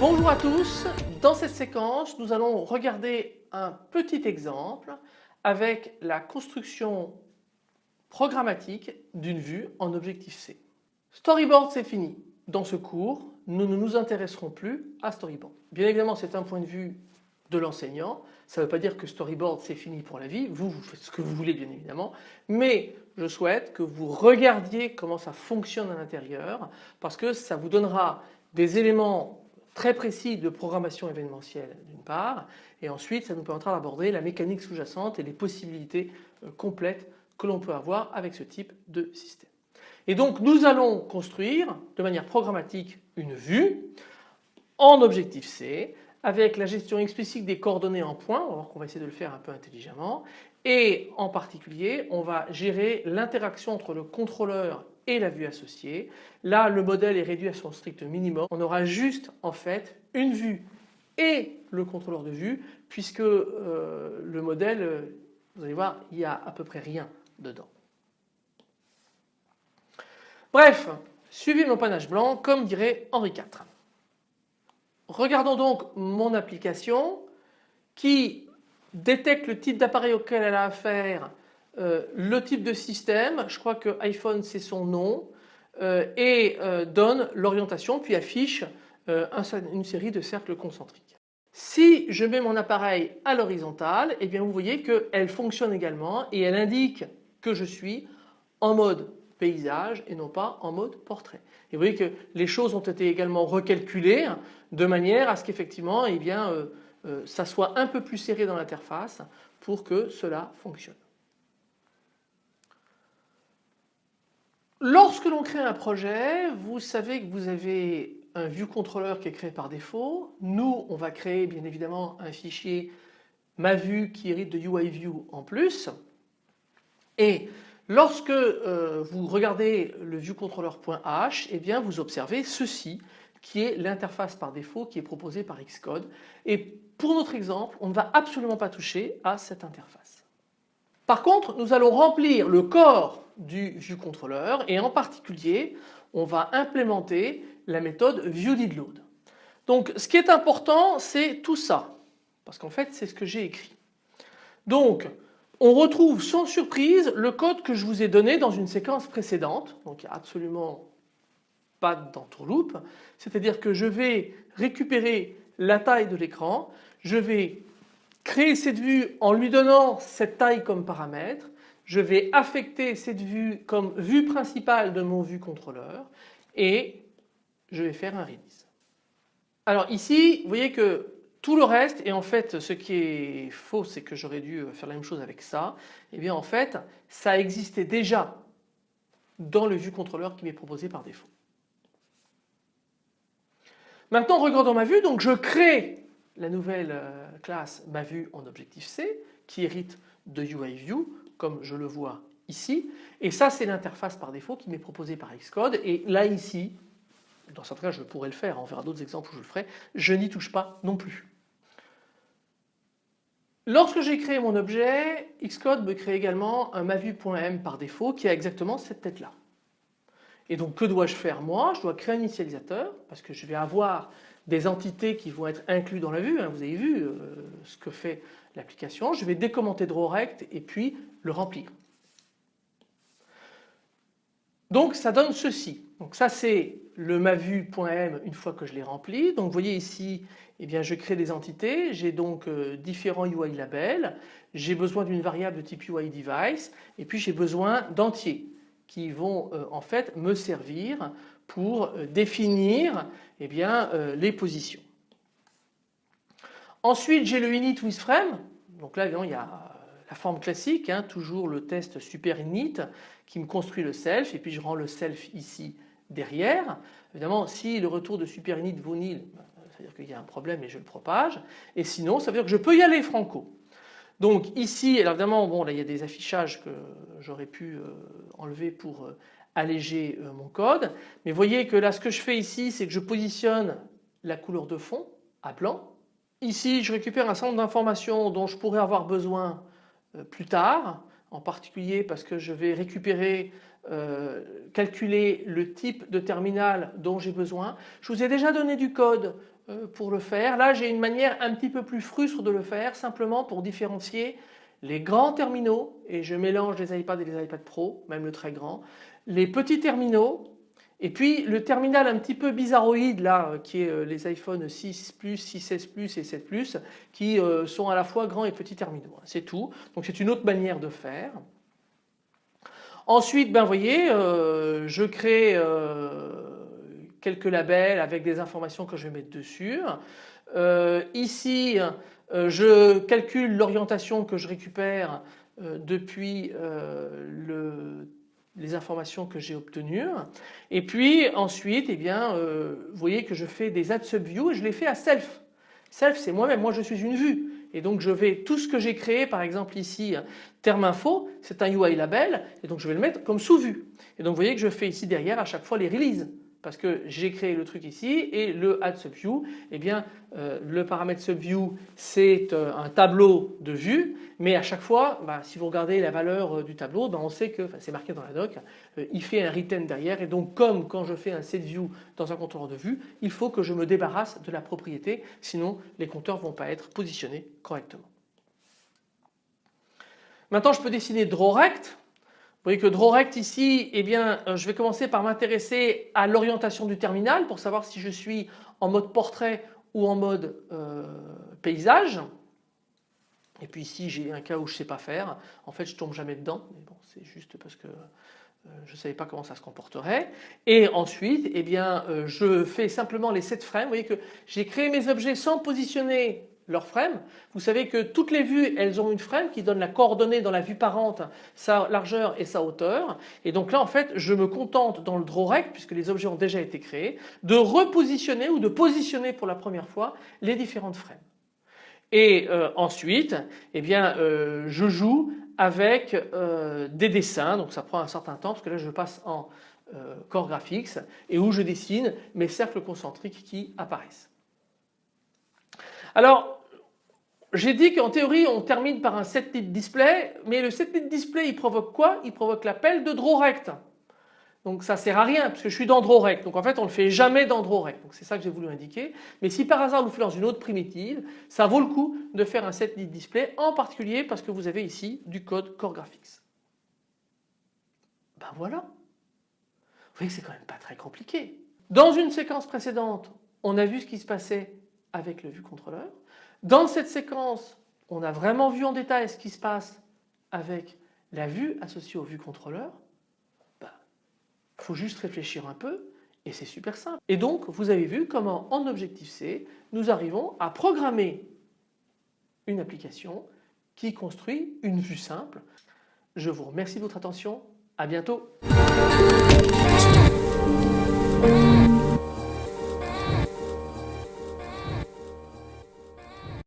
Bonjour à tous, dans cette séquence nous allons regarder un petit exemple avec la construction programmatique d'une vue en Objective-C. Storyboard c'est fini. Dans ce cours nous ne nous intéresserons plus à Storyboard. Bien évidemment c'est un point de vue de l'enseignant, ça ne veut pas dire que Storyboard c'est fini pour la vie, vous, vous faites ce que vous voulez bien évidemment, mais je souhaite que vous regardiez comment ça fonctionne à l'intérieur parce que ça vous donnera des éléments très précis de programmation événementielle d'une part et ensuite ça nous permettra d'aborder la mécanique sous-jacente et les possibilités euh, complètes que l'on peut avoir avec ce type de système. Et donc nous allons construire de manière programmatique une vue en objectif C avec la gestion explicite des coordonnées en points, on va qu'on va essayer de le faire un peu intelligemment et en particulier on va gérer l'interaction entre le contrôleur et la vue associée. Là le modèle est réduit à son strict minimum. On aura juste en fait une vue et le contrôleur de vue puisque euh, le modèle, vous allez voir, il n'y a à peu près rien dedans. Bref, suivez mon panache blanc comme dirait Henri IV. Regardons donc mon application qui détecte le type d'appareil auquel elle a affaire euh, le type de système, je crois que iPhone c'est son nom, euh, et euh, donne l'orientation puis affiche une série de cercles concentriques. Si je mets mon appareil à l'horizontale, eh bien vous voyez qu'elle fonctionne également et elle indique que je suis en mode et non pas en mode portrait. Et vous voyez que les choses ont été également recalculées de manière à ce qu'effectivement eh bien, ça soit un peu plus serré dans l'interface pour que cela fonctionne. Lorsque l'on crée un projet, vous savez que vous avez un view controller qui est créé par défaut. Nous, on va créer bien évidemment un fichier ma vue qui hérite de UI view en plus. Et lorsque euh, vous regardez le viewcontroller.h, eh bien vous observez ceci qui est l'interface par défaut qui est proposée par Xcode. Et pour notre exemple, on ne va absolument pas toucher à cette interface. Par contre, nous allons remplir le corps du ViewController et en particulier on va implémenter la méthode ViewDidLoad. Donc ce qui est important c'est tout ça parce qu'en fait c'est ce que j'ai écrit. Donc on retrouve sans surprise le code que je vous ai donné dans une séquence précédente. Donc il n'y a absolument pas d'entourloupe c'est-à-dire que je vais récupérer la taille de l'écran, je vais créer cette vue en lui donnant cette taille comme paramètre. Je vais affecter cette vue comme vue principale de mon vue contrôleur. Et je vais faire un release. Alors ici vous voyez que tout le reste et en fait ce qui est faux c'est que j'aurais dû faire la même chose avec ça et eh bien en fait ça existait déjà dans le vue contrôleur qui m'est proposé par défaut. Maintenant regardons ma vue donc je crée la nouvelle euh, classe ma vue en objectif C qui hérite de UIView comme je le vois ici. Et ça c'est l'interface par défaut qui m'est proposée par Xcode. Et là ici, dans certains cas je pourrais le faire, on verra d'autres exemples où je le ferai, je n'y touche pas non plus. Lorsque j'ai créé mon objet, Xcode me crée également un mavu.m par défaut qui a exactement cette tête là. Et donc que dois-je faire moi? Je dois créer un initialisateur parce que je vais avoir des entités qui vont être incluses dans la vue. Hein. vous avez vu euh, ce que fait l'application. Je vais décommenter DrawRect et puis le remplir. Donc ça donne ceci. Donc ça c'est le mavu.m une fois que je l'ai rempli. Donc vous voyez ici, eh bien, je crée des entités, j'ai donc euh, différents UI labels, j'ai besoin d'une variable de type UI device. Et puis j'ai besoin d'entiers qui vont euh, en fait me servir pour euh, définir eh bien, les positions. Ensuite j'ai le init with frame, donc là il y a la forme classique, hein, toujours le test super init qui me construit le self. Et puis je rends le self ici derrière. Évidemment si le retour de super init vaut nil, bah, ça veut dire qu'il y a un problème et je le propage et sinon ça veut dire que je peux y aller franco. Donc ici, alors évidemment, bon là il y a des affichages que j'aurais pu euh, enlever pour alléger euh, mon code. Mais voyez que là ce que je fais ici c'est que je positionne la couleur de fond à blanc. Ici je récupère un certain d'informations dont je pourrais avoir besoin euh, plus tard en particulier parce que je vais récupérer euh, calculer le type de terminal dont j'ai besoin. Je vous ai déjà donné du code pour le faire. Là j'ai une manière un petit peu plus frustre de le faire simplement pour différencier les grands terminaux et je mélange les iPads et les iPad Pro, même le très grand, les petits terminaux et puis le terminal un petit peu bizarroïde là euh, qui est euh, les iPhone 6 Plus, 6S Plus et 7 Plus qui euh, sont à la fois grands et petits terminaux. Hein, c'est tout. Donc c'est une autre manière de faire. Ensuite, ben voyez, je crée quelques labels avec des informations que je vais mettre dessus. ici, je calcule l'orientation que je récupère depuis le les informations que j'ai obtenues. Et puis ensuite, eh bien, euh, vous voyez que je fais des add subview et je les fais à self. Self, c'est moi-même, moi je suis une vue. Et donc je vais, tout ce que j'ai créé, par exemple ici, terme info, c'est un UI label, et donc je vais le mettre comme sous-vue. Et donc vous voyez que je fais ici derrière à chaque fois les releases parce que j'ai créé le truc ici et le add subview, eh bien euh, le paramètre subview c'est euh, un tableau de vue mais à chaque fois bah, si vous regardez la valeur euh, du tableau ben, on sait que, c'est marqué dans la doc, il fait un retain derrière et donc comme quand je fais un setView dans un contrôleur de vue, il faut que je me débarrasse de la propriété sinon les compteurs vont pas être positionnés correctement. Maintenant je peux dessiner drawRect vous voyez que drawRect ici, eh bien, euh, je vais commencer par m'intéresser à l'orientation du terminal pour savoir si je suis en mode portrait ou en mode euh, paysage. Et puis ici j'ai un cas où je ne sais pas faire. En fait je tombe jamais dedans. Mais bon c'est juste parce que euh, je ne savais pas comment ça se comporterait. Et ensuite eh bien, je fais simplement les 7 frames. Vous voyez que j'ai créé mes objets sans positionner leur frame. Vous savez que toutes les vues elles ont une frame qui donne la coordonnée dans la vue parente, sa largeur et sa hauteur et donc là en fait je me contente dans le drawRect puisque les objets ont déjà été créés de repositionner ou de positionner pour la première fois les différentes frames. Et euh, ensuite eh bien euh, je joue avec euh, des dessins donc ça prend un certain temps parce que là je passe en Core Graphics et où je dessine mes cercles concentriques qui apparaissent. Alors j'ai dit qu'en théorie on termine par un set display mais le set display il provoque quoi? Il provoque l'appel de drawRect. Donc ça sert à rien parce que je suis dans drawRect. Donc en fait on ne le fait jamais dans drawRect. Donc c'est ça que j'ai voulu indiquer. Mais si par hasard vous faites dans une autre primitive, ça vaut le coup de faire un set display en particulier parce que vous avez ici du code Core Graphics. Ben voilà. Vous voyez que c'est quand même pas très compliqué. Dans une séquence précédente, on a vu ce qui se passait avec le vue contrôleur. Dans cette séquence, on a vraiment vu en détail ce qui se passe avec la vue associée au vue contrôleur. Il bah, faut juste réfléchir un peu et c'est super simple. Et donc vous avez vu comment en Objective-C nous arrivons à programmer une application qui construit une vue simple. Je vous remercie de votre attention. À bientôt.